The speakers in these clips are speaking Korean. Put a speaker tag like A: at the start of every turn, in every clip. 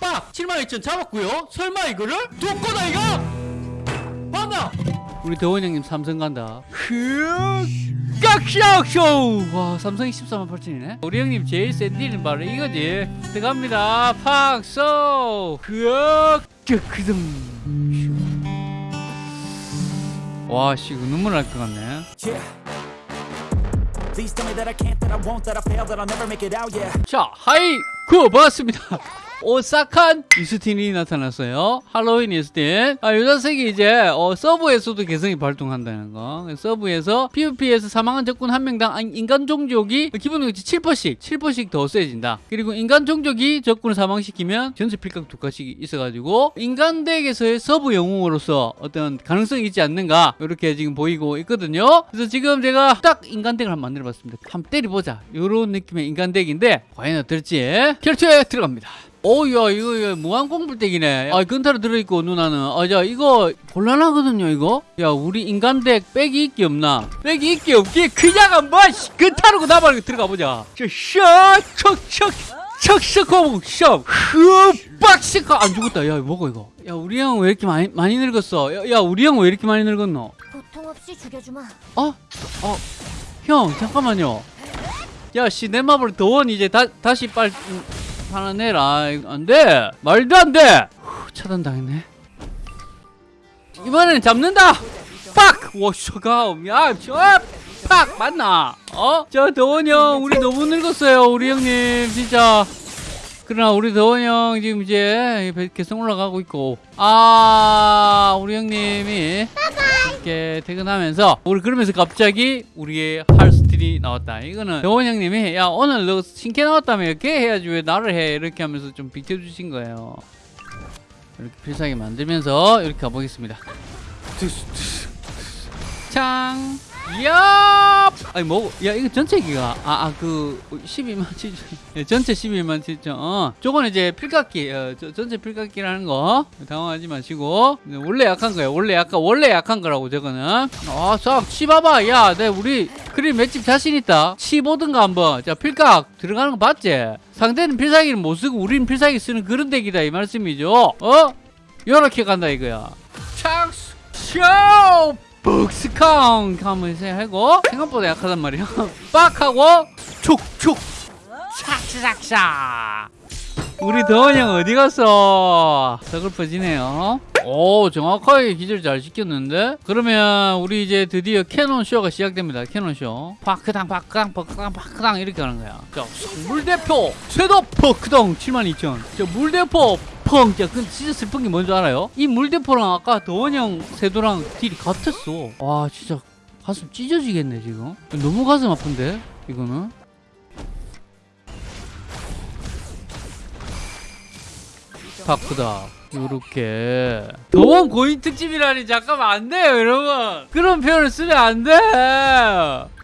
A: 빡! 72,000 잡았고요 설마 이거를? 두 거다 이거? 봤나? 우리 대원 형님 삼성 간다 깍샤쇼 와 삼성이 14만 8천이네 우리 형님 제일 센 딜은 바로 이거지 들어갑니다 팍쏘 그등 와씨 이거 눈물 날 것 같네. 자, 하이 구 반갑습니다. 오싹한 이스틴이 나타났어요. 할로윈 이스틴. 아, 요 자식이 이제 어, 서브에서도 개성이 발동한다는 거. 서브에서 PVP에서 사망한 적군 한 명당 아, 인간 종족이 기본적으로 7%씩, 7%씩 더 세진다. 그리고 인간 종족이 적군을 사망시키면 전체 필각 두 칸씩 있어가지고 인간 덱에서의 서브 영웅으로서 어떤 가능성이 있지 않는가 이렇게 지금 보이고 있거든요. 그래서 지금 제가 딱 인간 덱을 한번 만들어봤습니다. 한번 때려보자. 이런 느낌의 인간 덱인데 과연 어떨지 결투에 들어갑니다. 오야 이거, 이거 무한 공불덱이네. 아 근타로 들어있고 누나는. 아자 이거 곤란하거든요 이거? 야 우리 인간덱 백이 있기 없나? 백이 있기 없기? 그냥 한번 씨, 근타로 나발고 들어가 보자. 셔척척 척척하고 셔 흠빡시커 안 죽었다. 야 뭐고 이거. 야 우리 형 왜 이렇게 많이 많이 늙었어? 야, 야 우리 형 왜 이렇게 많이 늙었노?
B: 고통 없이 죽여주마.
A: 어? 어? 형 잠깐만요. 야 씨 내 마블 더원 이제 다, 다시 빨 음, 하나 내라. 이거 안돼. 말도 안돼. 차단당했네. 이번에는 잡는다. 빡! 워셔가 야저팍 맞나? 어? 저 더원 형 우리 너무 늙었어요 우리 형님. 진짜. 그러나 우리 더원 형 지금 이제 개성 올라가고 있고. 아 우리 형님이 이렇게 퇴근하면서 우리 그러면서 갑자기 우리의 할스 틸이 나왔다. 이거는 더원 형님이 야 오늘 너 신캐 나왔다며? 이렇게 해야지 왜 나를 해? 이렇게 하면서 좀 비켜주신 거예요. 이렇게 필살기 만들면서 이렇게 가보겠습니다. 창 야! 아니 뭐, 야 이거 전체 기가 아아그 12만 7천 예, 전체 12만 7천. 어 저거는 이제 필각기 어, 저, 전체 필각기라는 거. 당황하지 마시고. 네, 원래 약한 거야 원래 약간 원래 약한 거라고 저거는. 아싹 치봐봐. 야내 우리 그림 맷집 자신 있다. 치보든가 한번. 자 필각 들어가는 거 봤지? 상대는 필살기를 못 쓰고 우리는 필살기 쓰는 그런 덱이다 이 말씀이죠. 어? 요렇게 간다 이거야. 창스 쇼 복스康하면 이제 하고 생각보다 약하단 말이야 빡 하고 촉촉 샥샥샥. 우리 더원 형 어디 갔어? 서글퍼지네요. 오 정확하게 기절 잘 시켰는데? 그러면 우리 이제 드디어 캐논 쇼가 시작됩니다. 캐논 쇼. 파크당 파크당 파크당 파크당 이렇게 하는 거야. 자 물대포 쇄도 파크당 72,000자 물대포 펑! 야, 근데 진짜 슬픈 게 뭔지 알아요? 이 물대포랑 아까 더원형 세도랑 딜이 같았어. 와, 진짜 가슴 찢어지겠네, 지금. 너무 가슴 아픈데, 이거는? 바쁘다. 요렇게. 더원 고인 특집이라니, 잠깐만, 안 돼요, 여러분. 그런 표현을 쓰면 안 돼.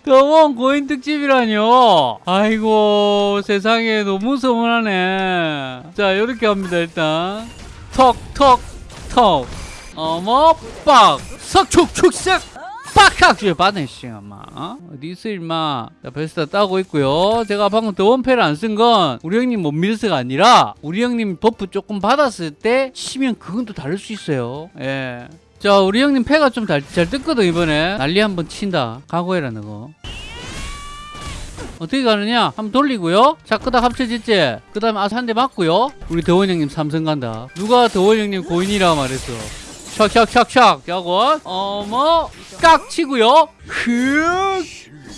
A: 더원 고인 특집이라뇨. 아이고, 세상에 너무 서운하네. 자, 요렇게 합니다, 일단. 턱. 어머, 빡. 석축축석. 빡학! 씨, 받네, 씨, 엄마. 어? 어디 있어, 임마. 자, 베스타 따고 있고요. 제가 방금 더원패를 안 쓴 건 우리 형님 못 밀어서가 아니라 우리 형님 buff 조금 받았을 때 치면 그건 또 다를 수 있어요. 예. 자, 우리 형님 패가 좀 잘 뜯거든, 이번에. 난리 한번 친다. 각오해라, 너거. 어떻게 가느냐? 한번 돌리고요. 자, 끄다 합쳐졌지? 그 다음에 아사 한대 맞고요. 우리 더원 형님 삼성 간다. 누가 더원 형님 고인이라 말했어. 샥샥샥샥 야고 어머 깍 치고요 흑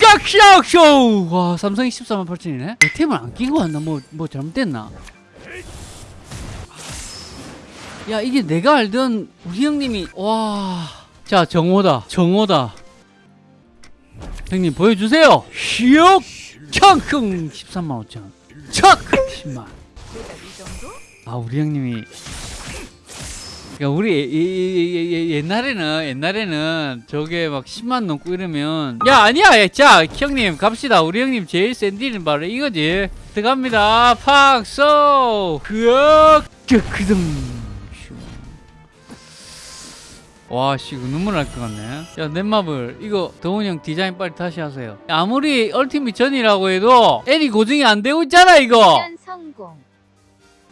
A: 깍샥쇼 와 삼성이 14만 8천이네 템을 안 끼고 왔나 뭐, 뭐 잘못됐나 야 이게 내가 알던 우리 형님이 와자 정호다 정호다. 형님 보여주세요. 슉! 창흥 13만 5천. 척 10만. 아 우리 형님이. 그러니까 우리 예- 예- 예- 예- 옛날에는 옛날에는 저게 막 10만 넘고 이러면. 야 아니야. 야, 자 형님 갑시다. 우리 형님 제일 센 딜은 바로 이거지. 들어갑니다. 팍 쏘! 그ök 그등 와씨 이거 눈물 날 것 같네 야 넷마블 이거 더훈이 형 디자인 빨리 다시 하세요 아무리 얼티밋 전이라고 해도 애니 고증이 안 되고 있잖아 이거
B: 미션 성공.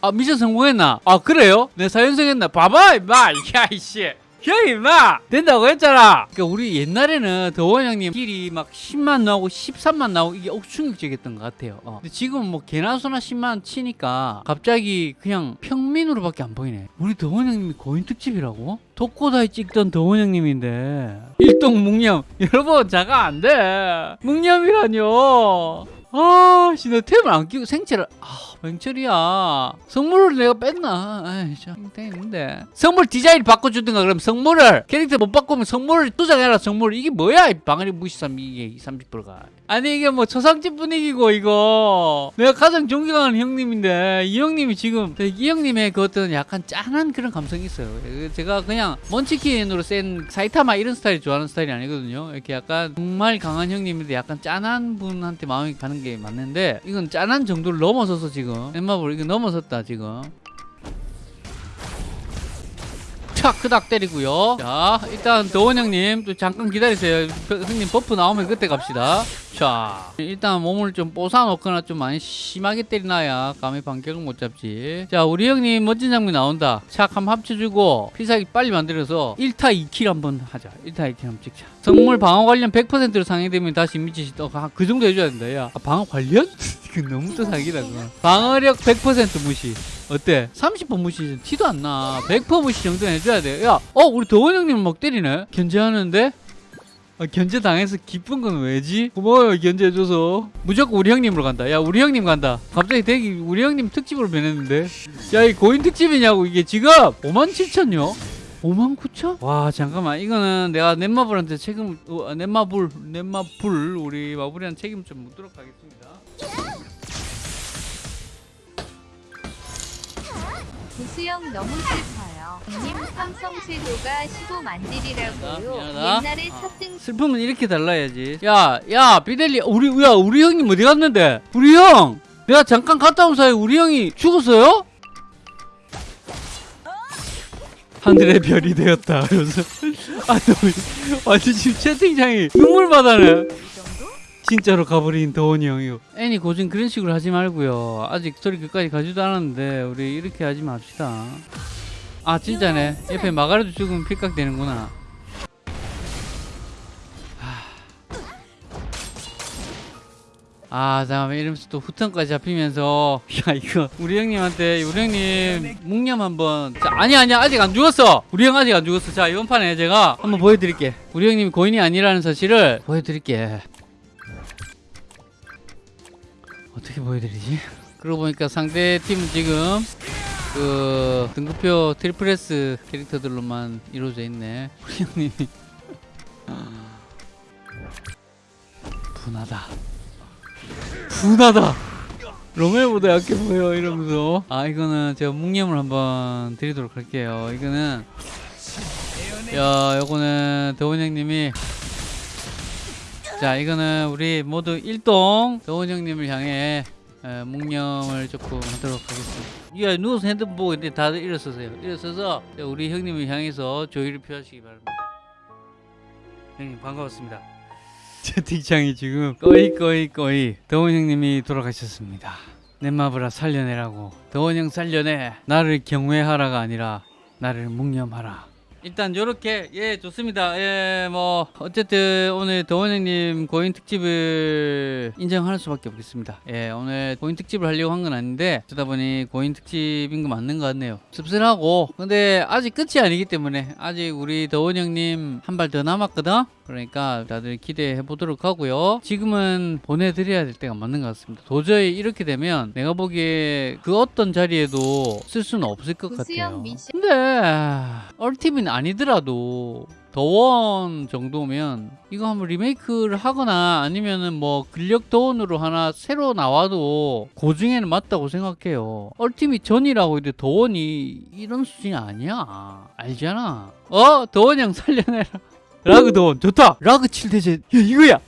A: 아 미션 성공했나? 아 그래요? 내 사연성했나? 봐봐 임마 야 이씨 야 임마! 된다고 했잖아! 그러니까 우리 옛날에는 더원 형님 길이 막 10만 나오고 13만 나오고 이게 억 충격적이었던 것 같아요. 어. 근데 지금 뭐 개나 소나 10만 치니까 갑자기 그냥 평민으로밖에 안 보이네. 우리 더원 형님이 고인 특집이라고? 독고다이 찍던 더원 형님인데. 일동 묵념. 여러분 자가 안돼. 묵념이라뇨 아, 씨, 나 템을 안 끼고 생체를, 아, 맹철이야. 성물을 내가 뺐나? 아이, 참, 땡인데. 성물 디자인 바꿔주든가, 그럼 성물을, 캐릭터 못 바꾸면 성물을 투자해라, 성물. 이게 뭐야, 이 방아리 무시삼, 이게 30%가. 아니, 이게 뭐 초상집 분위기고, 이거. 내가 가장 존경하는 형님인데, 이 형님이 지금, 이 형님의 그 어떤 약간 짠한 그런 감성이 있어요. 제가 그냥 munchkin으로 센 사이타마 이런 스타일 좋아하는 스타일이 아니거든요. 이렇게 약간 정말 강한 형님인데 약간 짠한 분한테 마음이 가는 게 맞는데 이건 짠한 정도를 넘어서서 지금 넷마블 이거 넘어섰다 지금 촥 크닥 때리고요. 자 일단 더원 형님 또 잠깐 기다리세요. 그 형님 buff 나오면 그때 갑시다. 자 일단 몸을 좀 뽀사놓거나 좀 많이 심하게 때리놔야 감히 반격을 못 잡지. 자 우리 형님 멋진 장면 나온다. 착 한번 합쳐주고 필살기 빨리 만들어서 1타 2 kill 한번 하자. 1타 2 kill 한번 찍자. 성물 방어 관련 100%로 상향되면 다시 미치시 또그 정도 해줘야 된다. 야 아, 방어 관련? 너무 또 사기다 그거 방어력 100% 무시 어때? 30% 무시 티도 안 나. 100% 무시 정도는 해줘야 돼. 야, 어, 우리 도원 형님 막 때리네? 견제하는데? 아, 견제 당해서 기쁜 건 왜지? 고마워요, 견제해줘서. 무조건 우리 형님으로 간다. 야, 우리 형님 간다. 갑자기 대기 우리 형님 특집으로 변했는데? 야, 이 고인 특집이냐고, 이게 지금? 5만 7천요? 5만 9천? 와 잠깐만 이거는 내가 넷마블한테 책임 어, 넷마블 넷마블 우리 마블이한테 책임 좀 묻도록 하겠습니다
B: 구수형 너무 슬퍼요. 님 삼성 쇄도가 15만딜이라고요.
A: 미안하다.
B: 옛날에
A: 아.
B: 첫등
A: 슬픔은 이렇게 달라야지. 야, 야, 비델리, 우리, 야, 우리 형님 어디 갔는데? 우리 형! 내가 잠깐 갔다 온 사이에 우리 형이 죽었어요? 하늘의 별이 되었다. 아, 너, 완전 지금 채팅창이 눈물 받아네. 진짜로 가버린 도원이 형이요. 애니 고진 그런 식으로 하지 말고요. 아직 스토리 끝까지 가지도 않았는데, 우리 이렇게 하지 맙시다. 아, 진짜네. 옆에 마가리도 죽으면 픽각 되는구나. 아 잠깐만 이러면서 또 후턴까지 잡히면서 야 이거 우리 형님한테 우리 형님 묵념 한번 자, 아니 아니야 아직 안 죽었어 우리 형 아직 안 죽었어 자 이번 판에 제가 한번 보여드릴게 우리 형님이 고인이 아니라는 사실을 보여드릴게 어떻게 보여드리지? 그러고 보니까 상대 팀은 지금 그 등급표 triple S 캐릭터들로만 이루어져 있네. 우리 형님이. 분하다. 분하다! 로멜보다 약해 보여 이러면서. 아 이거는 제가 묵념을 한번 드리도록 할게요. 이거는 야 요거는 더원 형님이 자 이거는 우리 모두 일동 더원 형님을 향해 에, 묵념을 조금 하도록 하겠습니다. 야 누워서 핸드폰 보고 있는데 다들 일어서세요. 일어서서 우리 형님을 향해서 조의를 표하시기 바랍니다. 형님 반가웠습니다. 채팅창이 지금 꺼이 꺼이 꺼이. 더원 형님이 돌아가셨습니다. 넷마브라 살려내라고. 더원 형 살려내. 나를 경외하라가 아니라 나를 묵념하라 일단 요렇게 예 좋습니다. 예 뭐 어쨌든 오늘 더원 형님 고인 특집을 인정할 수밖에 없겠습니다. 예 오늘 고인 특집을 하려고 한 건 아닌데 어쩌다 보니 고인 특집인 거 맞는 것 같네요. 씁쓸하고 근데 아직 끝이 아니기 때문에 아직 우리 더원 형님 한 발 더 남았거든? 그러니까 다들 기대해 보도록 하고요. 지금은 보내드려야 될 때가 맞는 것 같습니다. 도저히 이렇게 되면 내가 보기에 그 어떤 자리에도 쓸 수는 없을 것 같아요. 근데 ultimate 아니더라도 더원 정도면 이거 한번 리메이크를 하거나 아니면은 뭐 근력 더원으로 하나 새로 나와도 고증에는 맞다고 생각해요. ultimate 전이라고 이제 더원이 이런 수준이 아니야. 알잖아. 어? 더원 형 살려내라. 라그 더원. 좋다. 라그 7대죄. 야 이거야 야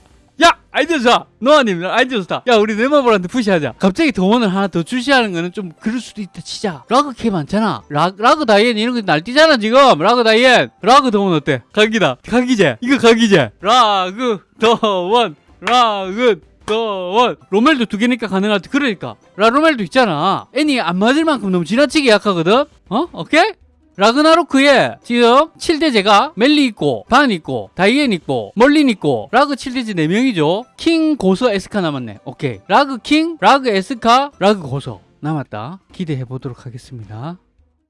A: 아이디어 좋아. 노아님 아이디어 좋다. 야 우리 넷마블한테 푸시하자. 갑자기 더원을 하나 더 출시하는 거는 좀 그럴 수도 있다 치자. 라그 개 많잖아. 라, 라그 다이앤 이런 거 날뛰잖아 지금. 라그 다이앤. 라그 더원 어때? 각이다. 각이제. 이거 각이제. 라그 더원. 라그 더원. 로멜도 두 개니까 가능할 때 그러니까. 라 로멜도 있잖아. 애니 안 맞을 만큼 너무 지나치게 약하거든? 어? 오케이 라그나로크에 지금 7대죄가 멜리 있고 반 있고 다이앤 있고 멀린 있고 라그 7대죄 4명이죠. 킹 고서 에스카 남았네. 오케이. 라그 킹 라그 에스카 라그 고서 남았다. 기대해 보도록 하겠습니다